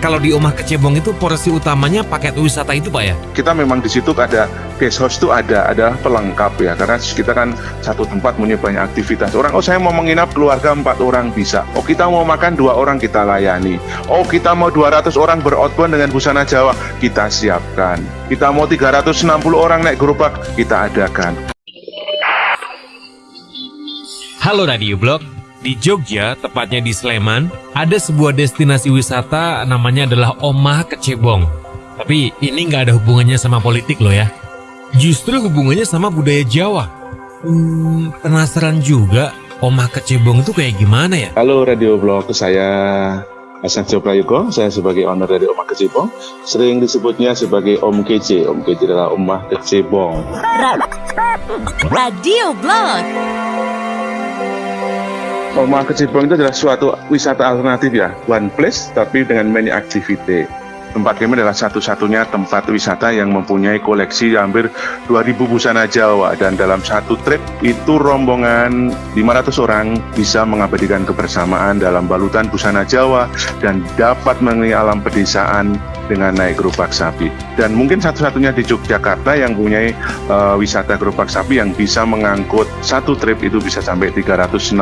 Kalau di Omah Kecebong itu porsi utamanya paket wisata itu Pak ya? Kita memang di situ ada guest house itu ada, ada pelengkap ya, karena kita kan satu tempat punya banyak aktivitas. Orang, oh saya mau menginap keluarga empat orang bisa. Oh kita mau makan dua orang kita layani. Oh kita mau 200 orang beroutbound dengan busana Jawa, kita siapkan. Kita mau 360 orang naik gerobak, kita adakan. Halo Radio Blog, di Jogja, tepatnya di Sleman, ada sebuah destinasi wisata namanya adalah Omah Kecebong. Tapi ini nggak ada hubungannya sama politik loh ya. Justru hubungannya sama budaya Jawa. Hmm, penasaran juga Omah Kecebong itu kayak gimana ya? Halo Radio Blog, saya Hasan Prayogo, saya sebagai owner dari Omah Kecebong, sering disebutnya sebagai Om Kece. Om Kece adalah Omah Kecebong. Radio Blog. Omah Kecebong itu adalah suatu wisata alternatif ya, one place tapi dengan many activity. Tempat kami adalah satu-satunya tempat wisata yang mempunyai koleksi hampir 2000 busana Jawa dan dalam satu trip itu rombongan 500 orang bisa mengabadikan kebersamaan dalam balutan busana Jawa dan dapat mengenai alam pedesaan dengan naik gerobak sapi. Dan mungkin satu-satunya di Yogyakarta yang punya uh, wisata gerobak sapi yang bisa mengangkut satu trip itu bisa sampai 360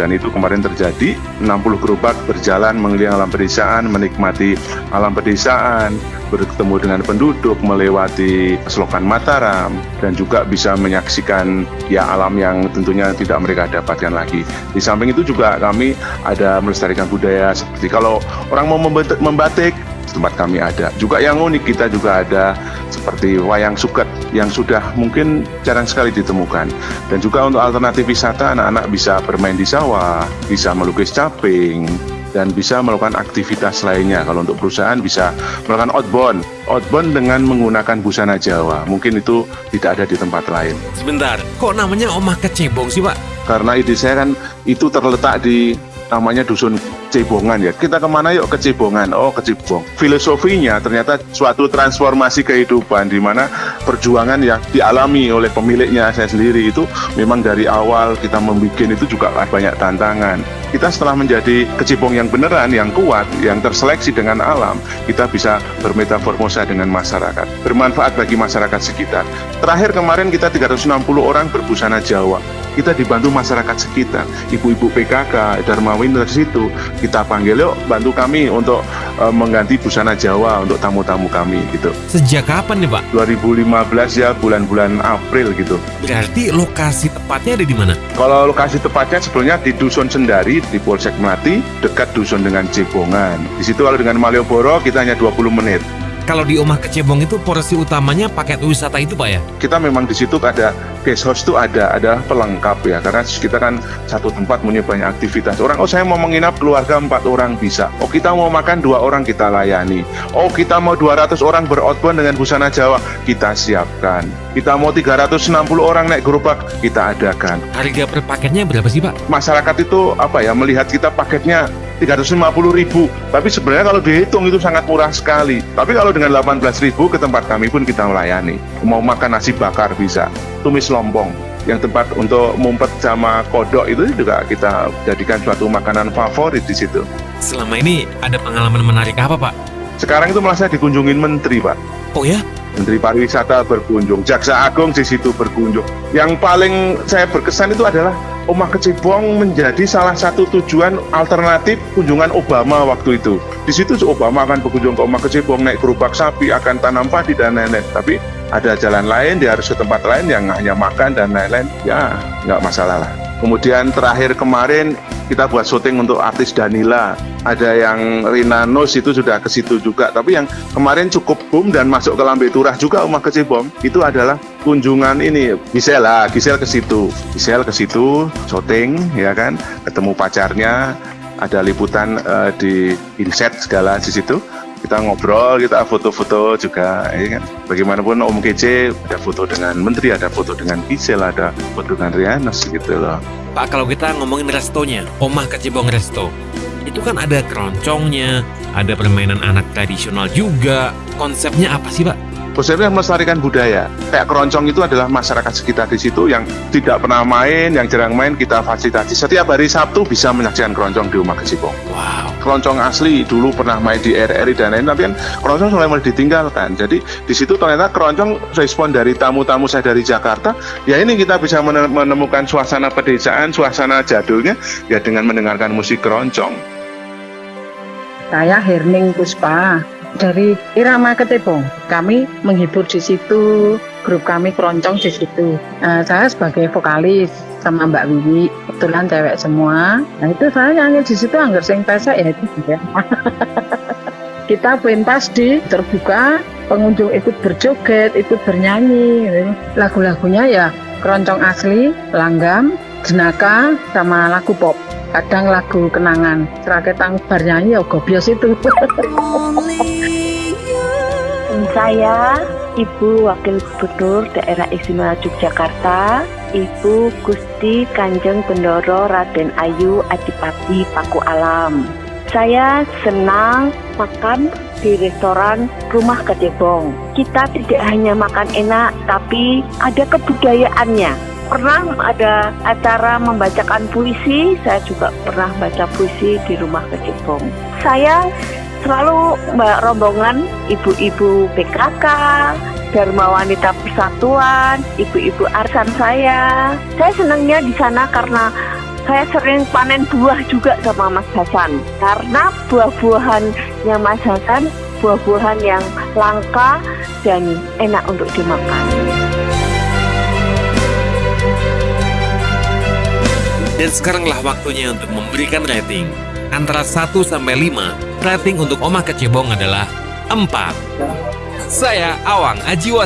dan itu kemarin terjadi 60 gerobak berjalan mengelilingi alam pedesaan, menikmati alam pedesaan, bertemu dengan penduduk, melewati selokan Mataram dan juga bisa menyaksikan ya alam yang tentunya tidak mereka dapatkan lagi. Di samping itu juga kami ada melestarikan budaya seperti kalau orang mau membatik tempat kami ada. Juga yang unik kita juga ada seperti wayang suket yang sudah mungkin jarang sekali ditemukan. Dan juga untuk alternatif wisata anak-anak bisa bermain di sawah, bisa melukis caping, dan bisa melakukan aktivitas lainnya. Kalau untuk perusahaan bisa melakukan outbound, outbound dengan menggunakan busana Jawa. Mungkin itu tidak ada di tempat lain. Sebentar, kok namanya Omah Kecebong sih Pak? Karena ide saya kan itu terletak di namanya dusun Cebongan ya. Kita ke mana yuk ke Cebongan? Oh ke Cebong. Filosofinya ternyata suatu transformasi kehidupan di mana perjuangan yang dialami oleh pemiliknya saya sendiri itu memang dari awal kita membuat itu juga banyak tantangan. Kita setelah menjadi kecibong yang beneran, yang kuat, yang terseleksi dengan alam, kita bisa bermetaformosa dengan masyarakat, bermanfaat bagi masyarakat sekitar. Terakhir kemarin kita 360 orang berbusana Jawa kita dibantu masyarakat sekitar, ibu-ibu PKK, Darmawin dari situ, kita panggil yuk bantu kami untuk uh, mengganti busana Jawa untuk tamu-tamu kami gitu. Sejak kapan nih Pak? 2015 ya bulan-bulan April gitu. Berarti lokasi tepatnya ada di mana? Kalau lokasi tepatnya sebetulnya di Dusun Sendari di Polsek Melati dekat dusun dengan Cebongan. Di situ kalau dengan Malioboro kita hanya 20 menit. Kalau di Omah Kecebong itu porsi utamanya paket wisata itu Pak ya? Kita memang di situ ada guest house itu ada, ada pelengkap ya karena kita kan satu tempat punya banyak aktivitas. Orang oh saya mau menginap keluarga empat orang bisa. Oh kita mau makan dua orang kita layani. Oh kita mau 200 orang beroutbound dengan busana Jawa kita siapkan. Kita mau 360 orang naik gerobak kita adakan. Harga per paketnya berapa sih Pak? Masyarakat itu apa ya melihat kita paketnya 350 ribu. Tapi sebenarnya kalau dihitung itu sangat murah sekali. Tapi kalau dengan 18 ribu ke tempat kami pun kita melayani. Mau makan nasi bakar bisa. Tumis lompong yang tempat untuk mumpet sama kodok itu juga kita jadikan suatu makanan favorit di situ. Selama ini ada pengalaman menarik apa Pak? sekarang itu malah saya dikunjungin menteri Pak. Oh ya? Menteri Pariwisata berkunjung, Jaksa Agung di situ berkunjung. Yang paling saya berkesan itu adalah Omah Kecebong menjadi salah satu tujuan alternatif kunjungan Obama waktu itu. Di situ Obama akan berkunjung ke Omah Kecebong, naik gerobak sapi, akan tanam padi dan lain-lain. Tapi ada jalan lain, dia harus ke tempat lain yang hanya makan dan lain-lain. Ya, nggak masalah lah. Kemudian terakhir kemarin kita buat syuting untuk artis Danila. Ada yang Rina Nos itu sudah ke situ juga. Tapi yang kemarin cukup boom dan masuk ke Lambe Turah juga Omah Kecebong itu adalah kunjungan ini Gisel lah Gisel ke situ Gisel ke situ syuting ya kan ketemu pacarnya ada liputan uh, di inset segala di situ kita ngobrol, kita foto-foto juga, ya kan. Bagaimanapun Om Kece ada foto dengan Menteri, ada foto dengan Gisel, ada foto dengan Rianos gitu loh. Pak, kalau kita ngomongin restonya, Omah Kecebong Resto, itu kan ada keroncongnya, ada permainan anak tradisional juga. Konsepnya apa sih, Pak? Konsepnya melestarikan budaya. Kayak keroncong itu adalah masyarakat sekitar di situ yang tidak pernah main, yang jarang main kita fasilitasi. Setiap hari Sabtu bisa menyaksikan keroncong di rumah Kecibong. Wow. Keroncong asli dulu pernah main di RRI dan lain, tapi kan keroncong mulai mulai ditinggalkan. Jadi di situ ternyata keroncong respon dari tamu-tamu saya dari Jakarta. Ya ini kita bisa mene- menemukan suasana pedesaan, suasana jadulnya ya dengan mendengarkan musik keroncong. Saya Herning Puspa dari Irama Ketebong. Kami menghibur di situ, grup kami keroncong di situ. Eh, saya sebagai vokalis sama Mbak Wiwi, kebetulan cewek semua. Nah itu saya nyanyi di situ anggar sing pesek ya itu ya. Kita pentas di terbuka, pengunjung ikut berjoget, ikut bernyanyi. Lagu-lagunya ya keroncong asli, langgam, jenaka, sama lagu pop. Kadang lagu kenangan, terakhir tang bernyanyi ya gobios itu. Saya Ibu Wakil Gubernur Daerah Istimewa Yogyakarta, Ibu Gusti Kanjeng Bendoro Raden Ayu Adipati Paku Alam. Saya senang makan di restoran Rumah Ketebong. Kita tidak hanya makan enak, tapi ada kebudayaannya. Pernah ada acara membacakan puisi, saya juga pernah baca puisi di Rumah Ketebong. Saya selalu mbak rombongan ibu-ibu PKK, Dharma Wanita Persatuan, ibu-ibu arsan saya. Saya senangnya di sana karena saya sering panen buah juga sama Mas Hasan. Karena buah-buahannya Mas Hasan, buah-buahan yang langka dan enak untuk dimakan. Dan sekaranglah waktunya untuk memberikan rating. Antara 1 sampai 5, rating untuk Omah Kecebong adalah 4. Saya Awang Ajiwa